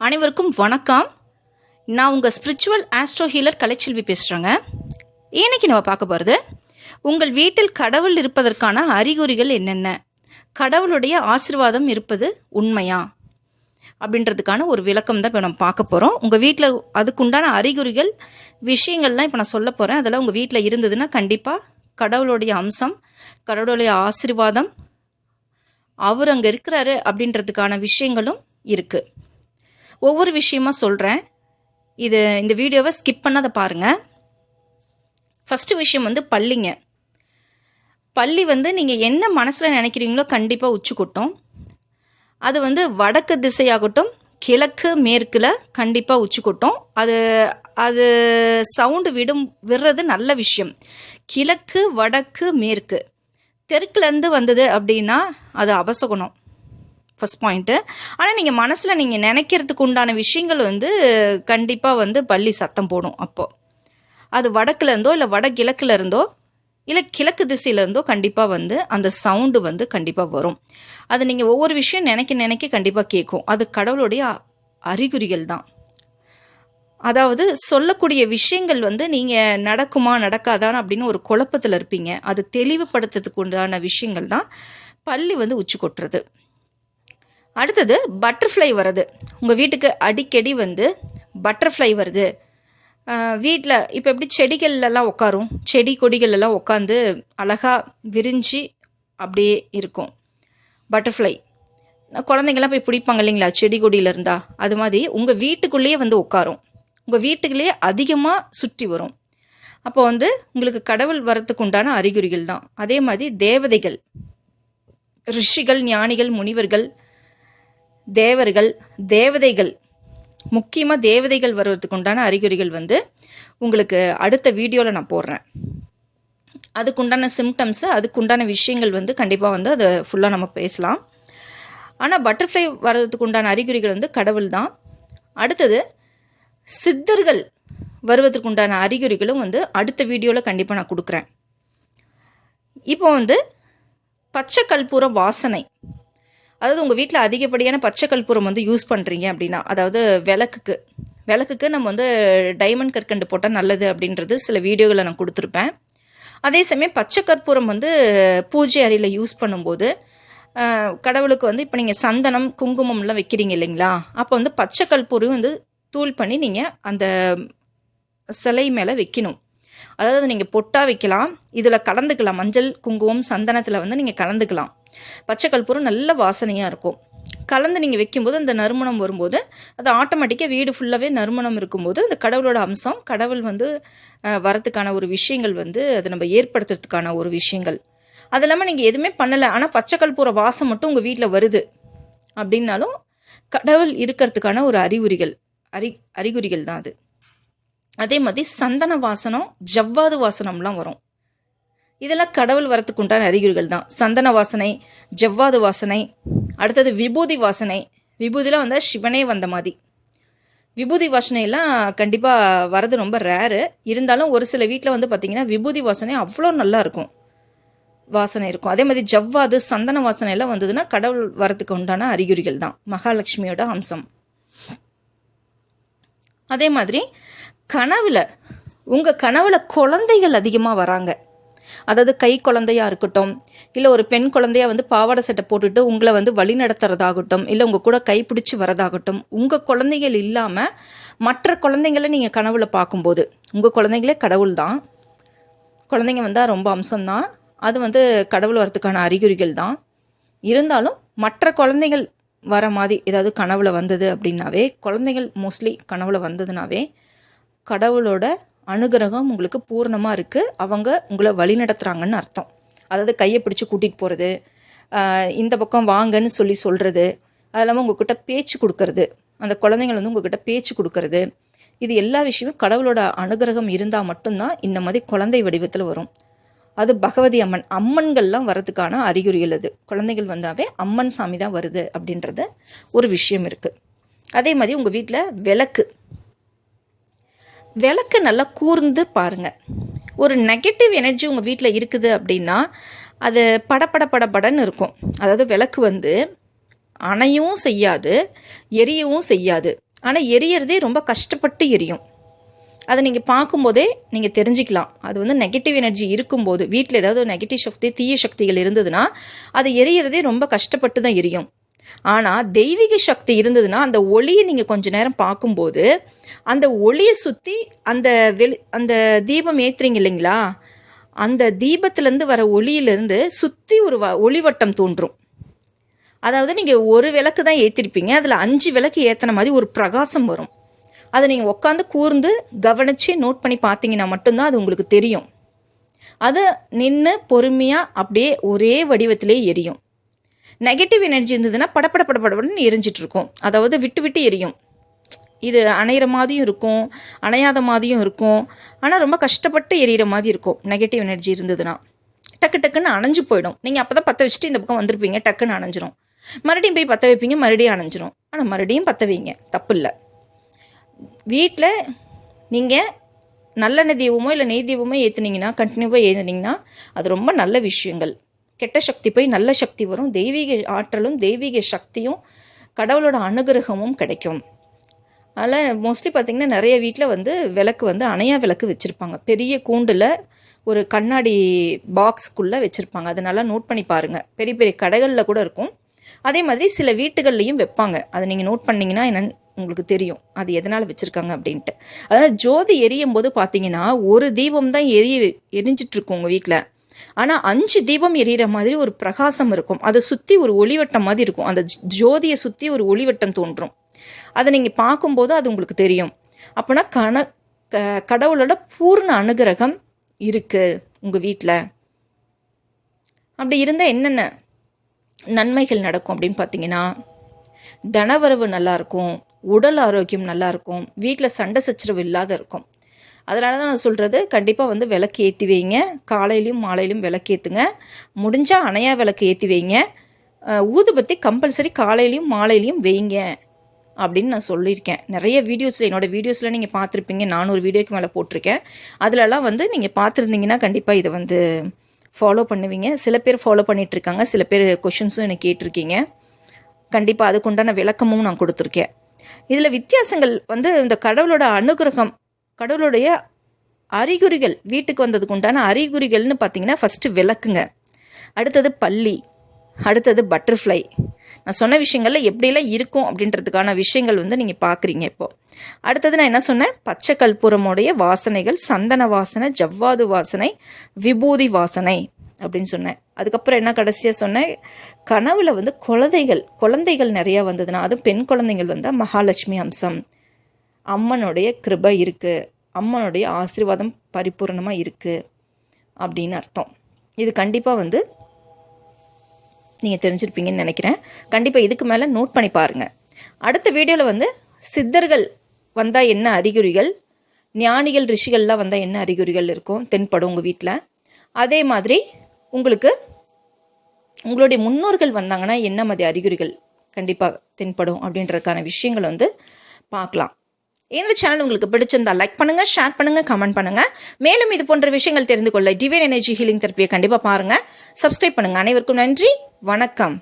அனைவருக்கும் வணக்கம். நான் உங்கள் ஸ்பிரிச்சுவல் ஆஸ்ட்ரோ ஹீலர் கலைச்செல்வி பேசுகிறேங்க இன்னைக்கு நம்ம பார்க்க போகிறது உங்கள் வீட்டில் கடவுள் இருப்பதற்கான அறிகுறிகள் என்னென்ன? கடவுளுடைய ஆசிர்வாதம் இருப்பது உண்மையா? அப்படின்றதுக்கான ஒரு விளக்கம் தான் இப்போ நம்ம பார்க்க போகிறோம் உங்கள் வீட்டில் அதுக்குண்டான அறிகுறிகள் விஷயங்கள்லாம் இப்போ நான் சொல்ல போகிறேன் அதெல்லாம் உங்கள் வீட்டில் இருந்ததுன்னா கண்டிப்பாக கடவுளுடைய அம்சம் கடவுளுடைய ஆசீர்வாதம் அவர் அங்கே இருக்கிறாரு அப்படின்றதுக்கான விஷயங்களும் இருக்குது ஒவ்வொரு விஷயமா சொல்கிறேன் இது இந்த வீடியோவை ஸ்கிப் பண்ணாத பாருங்கள் ஃபஸ்ட்டு விஷயம் வந்து பள்ளிங்க. பள்ளி வந்து நீங்கள் என்ன மனசில் நினைக்கிறீங்களோ கண்டிப்பாக உச்சி கொட்டும் அது வந்து வடக்கு திசையாகட்டும் கிழக்கு மேற்கில் கண்டிப்பாக உச்சி கொட்டும் அது அது சவுண்டு விடும் விடுறது நல்ல விஷயம். கிழக்கு வடக்கு மேற்கு. தெற்குலேருந்து வந்தது அப்படின்னா அது அபசகுணம். ஃபஸ்ட் பாயிண்ட்டு ஆனால் நீங்கள் மனசில் நீங்கள் நினைக்கிறதுக்கு உண்டான விஷயங்கள் வந்து கண்டிப்பாக வந்து பள்ளி சத்தம் போடும் அப்போது அது வடக்குல இருந்தோ இல்லை வடகிழக்குல இருந்தோ இல்லை கிழக்கு திசையிலேருந்தோ கண்டிப்பாக வந்து அந்த சவுண்டு வந்து கண்டிப்பாக வரும். அது நீங்கள் ஒவ்வொரு விஷயம் நினைக்க நினைக்க கண்டிப்பாக கேட்கும் அது கடவுளுடைய அறிகுறிகள் தான். அதாவது சொல்லக்கூடிய விஷயங்கள் வந்து நீங்கள் நடக்குமா நடக்காதான் அப்படின்னு ஒரு குழப்பத்தில் இருப்பீங்க. அது தெளிவுபடுத்துறதுக்கு உண்டான விஷயங்கள் தான் பள்ளி வந்து உச்சி கொட்டுறது. அடுத்தது பட்டர்ஃப்ளை வருது உங்கள் வீட்டுக்கு அடிக்கடி வந்து பட்டர்ஃப்ளை வருது. வீட்டில் இப்போ எப்படி செடிகள்லாம் உட்காரும் செடி கொடிகள் எல்லாம் உட்காந்து அழகாக விரிஞ்சு அப்படியே இருக்கும். பட்டர்ஃப்ளை குழந்தைங்கள்லாம் போய் பிடிப்பாங்க இல்லைங்களா? செடி கொடியில் இருந்தால் அது மாதிரி உங்கள் வீட்டுக்குள்ளேயே வந்து உட்காரும் உங்கள் வீட்டுக்குள்ளேயே அதிகமாக சுற்றி வரும். அப்போ வந்து உங்களுக்கு கடவுள் வரத்துக்கு உண்டான அறிகுறிகள் தான். அதே மாதிரி தேவதைகள் ரிஷிகள் ஞானிகள் முனிவர்கள் தேவர்கள் தேவதைகள் முக்கியமாக தேவதைகள் வருவதுக்கு உண்டான அறிகுறிகள் வந்து உங்களுக்கு அடுத்த வீடியோவில் நான் போடுறேன். அதுக்குண்டான சிம்டம்ஸு அதுக்குண்டான விஷயங்கள் வந்து கண்டிப்பாக வந்து அதை ஃபுல்லாக நம்ம பேசலாம். ஆனால் பட்டர்ஃப்ளை வர்றதுக்கு உண்டான அறிகுறிகள் வந்து கடவுள் தான். அடுத்தது சித்தர்கள் வருவதற்கு உண்டான அறிகுறிகளும் வந்து அடுத்த வீடியோவில் கண்டிப்பாக நான் கொடுக்குறேன். இப்போ வந்து பச்சை கற்பூரம் வாசனை. அதாவது உங்கள் வீட்டில் அதிகப்படியான பச்சை கற்பூரம் வந்து யூஸ் பண்ணுறீங்க அப்படின்னா அதாவது விளக்குக்கு. விளக்குக்கு நம்ம வந்து டைமண்ட் கற்கண்டு போட்டால் நல்லது அப்படின்றது சில வீடியோகளை நான் கொடுத்துருப்பேன். அதே சமயம் பச்சை கற்பூரம் வந்து பூஜை அறையில் யூஸ் பண்ணும்போது கடவுளுக்கு வந்து இப்போ நீங்கள் சந்தனம் குங்குமம்லாம் வைக்கிறீங்க இல்லைங்களா? அப்போ வந்து பச்சை கற்பூரம் வந்து தூள் பண்ணி நீங்கள் அந்த சிலை மேலே வைக்கணும். அதாவது நீங்கள் பொட்டாக வைக்கலாம் இதில் கலந்துக்கலாம். மஞ்சள் குங்குமம் சந்தனத்தில் வந்து நீங்கள் கலந்துக்கலாம். பச்சை கற்பூரம் நல்ல வாசனையாக இருக்கும். கலந்து நீங்கள் வைக்கும்போது அந்த நறுமணம் வரும்போது அது ஆட்டோமேட்டிக்காக வீடு ஃபுல்லாகவே நறுமணம் இருக்கும்போது அந்த கடவுளோட அம்சம் கடவுள் வந்து வரத்துக்கான ஒரு விஷயங்கள் வந்து அதை நம்ம ஏற்படுத்துறதுக்கான ஒரு விஷயங்கள். அது இல்லாமல் நீங்கள் எதுவுமே பண்ணலை ஆனால் பச்சை கற்பூர வாசம் மட்டும் உங்கள் வீட்டில் வருது. அப்படின்னாலும் கடவுள் இருக்கிறதுக்கான ஒரு அறிகுறிகள் அறி அறிகுறிகள் தான் அது. அதே மாதிரி சந்தன வாசனம் ஜவ்வாது வாசனம்லாம் வரும். இதெல்லாம் கடவுள் வரத்துக்கு உண்டான அறிகுறிகள் தான். சந்தன வாசனை ஜவ்வாது வாசனை அடுத்தது விபூதி வாசனை. விபூதியெலாம் வந்தால் சிவனே வந்த மாதிரி. விபூதி வாசனையெல்லாம் கண்டிப்பாக வரது ரொம்ப ரேரு இருந்தாலும் ஒரு சில வீட்டில் வந்து பார்த்திங்கன்னா விபூதி வாசனை அவ்வளோ நல்லா இருக்கும். வாசனை இருக்கும். அதே மாதிரி ஜவ்வாது சந்தன வாசனை எல்லாம் வந்ததுன்னா கடவுள் வரத்துக்கு உண்டான அறிகுறிகள் தான். மகாலட்சுமியோட அம்சம். அதே மாதிரி கனவில் உங்கள் கனவில் குழந்தைகள் அதிகமாக வராங்க. அதாவது கை குழந்தையா இருக்கட்டும் இல்லை ஒரு பெண் குழந்தையா வந்து பாவாடை சட்டை போட்டுட்டு உங்களை வந்து வழி நடத்துறதாகட்டும் இல்லை உங்கள் கூட கைப்பிடிச்சு வரதாகட்டும் உங்கள் குழந்தைகள் இல்லாமல் மற்ற குழந்தைங்களை நீங்கள் கனவுல பார்க்கும்போது உங்கள் குழந்தைங்களே கடவுள் தான். குழந்தைங்க வந்தால் ரொம்ப அம்சம்தான். அது வந்து கடவுள் வரத்துக்கான அறிகுறிகள் தான். இருந்தாலும் மற்ற குழந்தைகள் வர மாதிரி ஏதாவது கனவுல வந்தது அப்படின்னாவே குழந்தைகள் மோஸ்ட்லி கனவுல வந்ததுனாவே கடவுளோட அனுகிரகம் உங்களுக்கு பூர்ணமாக இருக்குது அவங்க உங்களை வழி நடத்துகிறாங்கன்னு அர்த்தம். அதாவது கையை பிடிச்சி கூட்டிகிட்டு போகிறது இந்த பக்கம் வாங்கன்னு சொல்லி சொல்கிறது அது இல்லாமல் உங்ககிட்ட பேச்சு கொடுக்கறது அந்த குழந்தைங்கள் வந்து உங்ககிட்ட பேச்சு கொடுக்கறது இது எல்லா விஷயமும் கடவுளோட அனுகிரகம் இருந்தால் மட்டும்தான் இந்த மாதிரி குழந்தை வடிவத்தில் வரும். அது பகவதி அம்மன் அம்மன்கள்லாம் வரதுக்கான அறிகுறிகள் அது. குழந்தைகள் வந்தாவே அம்மன் சாமி தான் வருது அப்படின்றது ஒரு விஷயம் இருக்குது அதே மாதிரி உங்கள் வீட்டில் விளக்கு விளக்கு நல்லா கூர்ந்து பாருங்க. ஒரு நெகட்டிவ் எனர்ஜி உங்கள் வீட்டில் இருக்குது அப்படின்னா அது படபட படபடன்னு இருக்கும். அதாவது விளக்கு வந்து அணையவும் செய்யாது எரியவும் செய்யாது. ஆனால் எரியறதே ரொம்ப கஷ்டப்பட்டு எரியும். அதை நீங்கள் பார்க்கும்போதே நீங்கள் தெரிஞ்சுக்கலாம். அது வந்து நெகட்டிவ் எனர்ஜி இருக்கும்போது வீட்டில் ஏதாவது நெகட்டிவ் சக்தி தீய சக்திகள் இருந்ததுன்னா அது எரியறதே ரொம்ப கஷ்டப்பட்டு தான் எரியும். ஆனால் தெய்வீக சக்தி இருந்ததுன்னா அந்த ஒளியை நீங்கள் கொஞ்ச நேரம் பார்க்கும்போது அந்த ஒளியை சுற்றி அந்த வெளி அந்த தீபம் ஏற்றுறீங்க இல்லைங்களா? அந்த தீபத்துலேருந்து வர ஒளியிலேருந்து சுற்றி ஒரு வ ஒளிவட்டம் தோன்றும். அதாவது நீங்கள் ஒரு விளக்கு தான் ஏற்றிருப்பீங்க அதில் அஞ்சு விளக்கு ஏற்றின மாதிரி ஒரு பிரகாசம் வரும். அதை நீங்கள் உட்காந்து கூர்ந்து கவனித்து நோட் பண்ணி பார்த்தீங்கன்னா மட்டும்தான் அது உங்களுக்கு தெரியும். அது நின்று பொறுமையாக அப்படியே ஒரே வடிவத்திலே எரியும். நெகட்டிவ் எனர்ஜி இருந்ததுன்னா படப்பட படப்படப்படன்னு எரிஞ்சிட்டு இருக்கும் அதாவது விட்டு விட்டு எரியும். இது அணையிற மாதிரியும் இருக்கும் அணையாத மாதிரியும் இருக்கும். ஆனால் ரொம்ப கஷ்டப்பட்டு எரியிற மாதிரி இருக்கும். நெகட்டிவ் எனர்ஜி இருந்ததுன்னா. டக்கு டக்குன்னு அணைஞ்சு போயிடும். நீங்கள் அப்போ தான் பற்ற வச்சுட்டு இந்த பக்கம் வந்திருப்பீங்க டக்குன்னு அணைஞ்சிரும். மறுபடியும் போய் பற்ற வைப்பீங்க மறுபடியும் அணைஞ்சிரும். ஆனால் மறுபடியும் பற்ற வைங்க. தப்பு இல்லை வீட்டில் நீங்கள் நல்லெண்ணெய் தீபமோ இல்லை நெய் தீபமோ ஏற்றுனீங்கன்னா கண்டினியூவாக ஏற்றுனீங்கன்னா அது ரொம்ப நல்ல விஷயங்கள். கெட்ட சக்தி போய் நல்ல சக்தி வரும். தெய்வீக ஆற்றலும் தெய்வீக சக்தியும் கடவுளோட அனுகிரகமும் கிடைக்கும். அதனால் மோஸ்ட்லி பார்த்திங்கன்னா நிறைய வீட்டில் வந்து விளக்கு வந்து அணையா விளக்கு வச்சுருப்பாங்க. பெரிய கூண்டில் ஒரு கண்ணாடி பாக்ஸ்க்குள்ளே வச்சுருப்பாங்க. அதை நல்லா நோட் பண்ணி பாருங்கள் பெரிய பெரிய கடைகளில் கூட இருக்கும். அதே மாதிரி சில வீட்டுகள்லையும் வைப்பாங்க. அதை நீங்கள் நோட் பண்ணிங்கன்னா என்னன்னு உங்களுக்கு தெரியும். அது எதனால் வச்சுருக்காங்க அப்படின்ட்டு. அதாவது ஜோதி எரியும் போது பார்த்தீங்கன்னா ஒரு தீபம் தான் எரிய எரிஞ்சிட்ருக்கும் உங்கள் வீட்டில் ஆனால் அஞ்சு தீபம் எரியிற மாதிரி ஒரு பிரகாசம் இருக்கும். அதை சுற்றி ஒரு ஒளிவட்டம் மாதிரி இருக்கும். அந்த ஜோதியை சுற்றி ஒரு ஒளிவட்டம் தோன்றும். அதை நீங்கள் பார்க்கும்போது அது உங்களுக்கு தெரியும். அப்போனா கண க கடவுளோட பூர்ண அனுகிரகம் இருக்குது உங்கள் வீட்டில் அப்படி இருந்தால் என்னென்ன நன்மைகள் நடக்கும் அப்படின்னு பார்த்தீங்கன்னா தனவரவு நல்லாயிருக்கும் உடல் ஆரோக்கியம் நல்லாயிருக்கும் வீட்டில் சண்டை சச்சரவு இல்லாத இருக்கும். அதனால தான் நான் சொல்கிறது கண்டிப்பாக வந்து விளக்கு ஏற்றி வைங்க. காலையிலையும் மாலையிலையும் விளக்கு ஏற்றுங்க முடிஞ்சால் அணையா விளக்கு ஏற்றி வைங்க. ஊதுபத்தி கம்பல்சரி காலையிலையும் மாலையிலையும் வைங்க அப்படின்னு நான் சொல்லியிருக்கேன். நிறைய வீடியோஸில் என்னோடய வீடியோஸில் நீங்கள் பார்த்துருப்பீங்க. நானூறு வீடியோக்கு மேலே போட்டிருக்கேன். அதிலலாம் வந்து நீங்கள் பார்த்துருந்தீங்கன்னா கண்டிப்பாக இதை வந்து ஃபாலோ பண்ணுவீங்க. சில பேர் ஃபாலோ பண்ணிகிட்ருக்காங்க சில பேர் கொஷின்ஸும் எனக்கு கேட்டிருக்கீங்க. கண்டிப்பாக அதுக்குண்டான விளக்கமும் நான் கொடுத்துருக்கேன். இதில் வித்தியாசங்கள் வந்து இந்த கடவுளோட அனுகிரகம் கடவுளுடைய அறிகுறிகள் வீட்டுக்கு வந்ததுக்கு உண்டான அறிகுறிகள்னு பார்த்தீங்கன்னா ஃபஸ்ட்டு விளக்குங்க. அடுத்தது பள்ளி அடுத்தது பட்டர்ஃப்ளை நான் சொன்ன விஷயங்களில் எப்படிலாம் இருக்கும் அப்படின்றதுக்கான விஷயங்கள் வந்து நீங்கள் பார்க்குறீங்க இப்போது அடுத்தது நான் என்ன சொன்னேன்? பச்சை கற்பூரமுடைய வாசனைகள் சந்தன வாசனை ஜவ்வாது வாசனை விபூதி வாசனை அப்படின்னு சொன்னேன். அதுக்கப்புறம் என்ன கடைசியாக சொன்னேன்? கனவில் வந்து குழந்தைகள் குழந்தைகள் நிறையா வந்ததுன்னா அதுவும் பெண் குழந்தைகள் வந்தால் மகாலட்சுமி அம்சம். அம்மனுடைய கிருபை இருக்குது அம்மனுடைய ஆசீர்வாதம் பரிபூர்ணமாக இருக்குது அப்படின்னு அர்த்தம். இது கண்டிப்பாக வந்து நீங்கள் தெரிஞ்சிருப்பீங்கன்னு நினைக்கிறேன். கண்டிப்பாக இதுக்கு மேலே நோட் பண்ணி பாருங்கள் அடுத்த வீடியோவில் வந்து சித்தர்கள் வந்தால் என்ன அறிகுறிகள்? ஞானிகள் ரிஷிகள்லாம் வந்தால் என்ன அறிகுறிகள் இருக்கும்? தென்படும் உங்கள் வீட்டில் அதே மாதிரி உங்களுக்கு உங்களுடைய முன்னோர்கள் வந்தாங்கன்னா என்ன மாதிரி அறிகுறிகள் கண்டிப்பாக தென்படும் அப்படின்றதுக்கான விஷயங்கள் வந்து பார்க்கலாம். இந்த சேனல் உங்களுக்கு பிடிச்சிருந்தா லைக் பண்ணுங்கள் ஷேர் பண்ணுங்கள் கமெண்ட் பண்ணுங்க. மேலும் இது போன்ற விஷயங்கள் தெரிந்து கொள்ள டிவைன் எனர்ஜி ஹீலிங் தெரப்பியை கண்டிப்பாக பாருங்கள் சப்ஸ்கிரைப் பண்ணுங்கள் அனைவருக்கும் நன்றி. வணக்கம்.